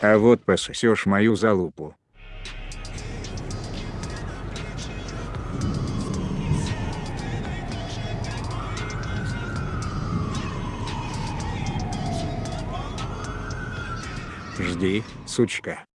А вот пососешь мою залупу. Жди, сучка.